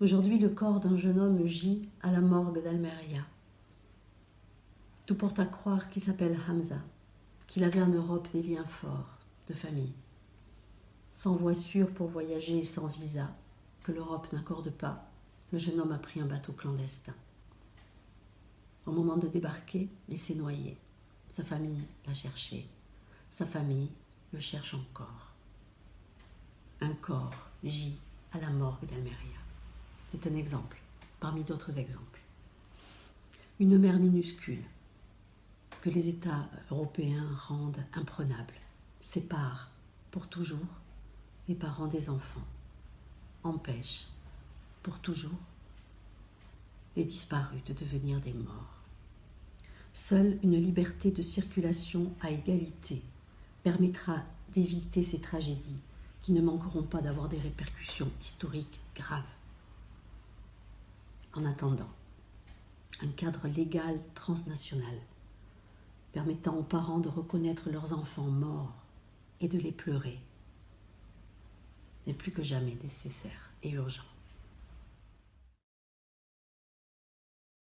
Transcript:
Aujourd'hui, le corps d'un jeune homme gît à la morgue d'Almeria. Tout porte à croire qu'il s'appelle Hamza, qu'il avait en Europe des liens forts de famille. Sans voiture pour voyager et sans visa, que l'Europe n'accorde pas, le jeune homme a pris un bateau clandestin. Au moment de débarquer, il s'est noyé. Sa famille l'a cherché. Sa famille le cherche encore. Un corps gît à la morgue d'Almeria. C'est un exemple, parmi d'autres exemples. Une mer minuscule que les États européens rendent imprenable, sépare pour toujours les parents des enfants, empêche pour toujours les disparus de devenir des morts. Seule une liberté de circulation à égalité permettra d'éviter ces tragédies qui ne manqueront pas d'avoir des répercussions historiques graves. En attendant, un cadre légal transnational permettant aux parents de reconnaître leurs enfants morts et de les pleurer n'est plus que jamais nécessaire et urgent.